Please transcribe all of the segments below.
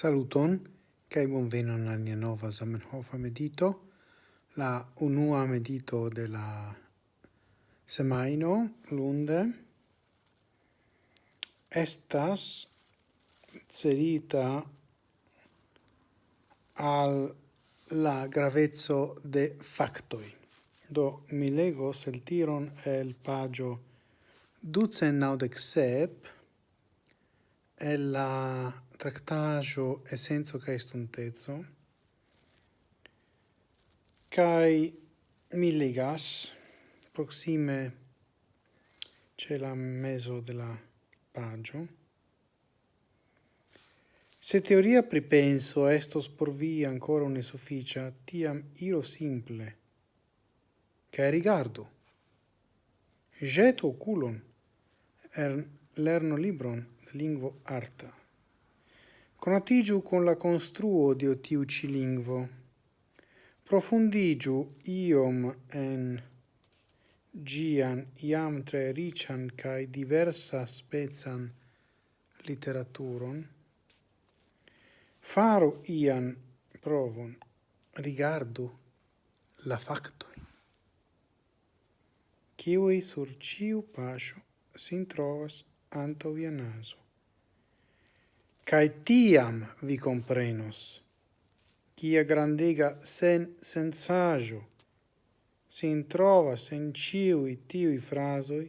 Saluton, cae bonvenon al nia nova Zamenhof medito, la unua medito de la semaino, lunde, estas cerita al la gravezzo de factoi. Do mi legos el tiron el pagio ducen naudec sep, è la tractajo essenzo cae stuntezzo kai mi legas proxime c'è la meso della pagio. Se teoria pripenso estos por vi ancora un sufficia tiam iro simple cae rigardo jeto oculon er lerno libron lingvo arta. Conatigiu con la construo de otiu ci lingvo. Profundigiu iom en gian iam tre rician cae diversa spezan literaturon. Faru ian provon, rigardu la factoi. Ciui sur ciu pascio sin trovas anto via naso. Cae tiam vi comprenos, quia grandega sen sensaggio, sin trovas en ciui tiui frasoi,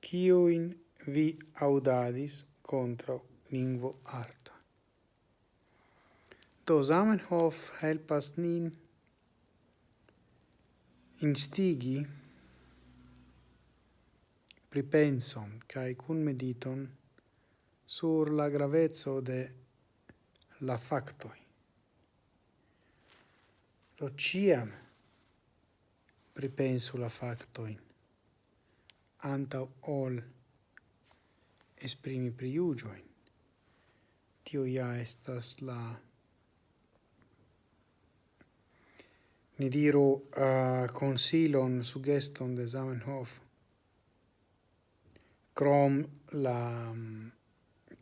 ciuin vi audadis contra lingvo arta. Do Zamenhof helpas nin instigi pripenson cae cun mediton sur la gravezzo de la factoi. Do ciam pripensu la factoin antau ol esprimi priugioin. Tio ja estas la ni diru uh, consilon, sugeston de Zamenhof, crom la mm,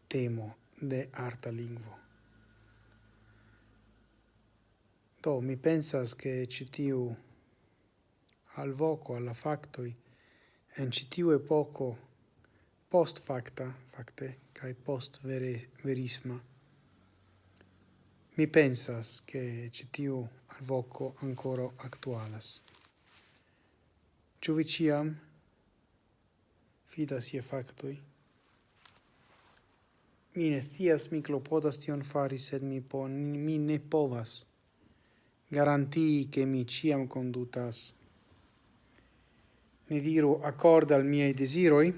temo de arta lingvo. Do, mi pensas che citiu al voco, alla factoi, en citiu epoco post facta, facte, cae post vere, verisma, mi pensas che citiu al voco ancora actualas. Ciu vi ciam fidas je factoi. Mi ne stias, mi clopodas tion fari, sed mi, po, mi ne povas garantii che mi ciam condutas. Ne diru accorda al miei desiroi,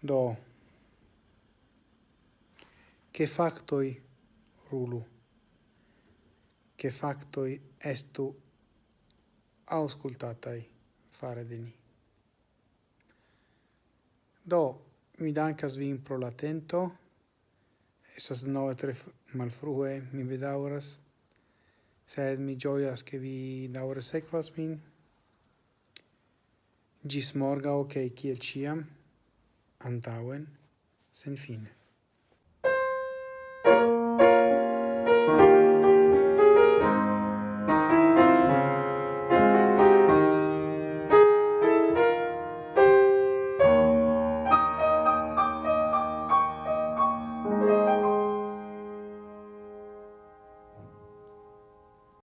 do che factoi rulu, che factoi estu auscultatai fare de ni. Do, mi dankas vin pro la tento. Esas nove tre malfrue, mi bedauras. Sed mi gioias ke vi daure sequas min. Gis morgau, okay, kiel ciam, antauen, sen fine.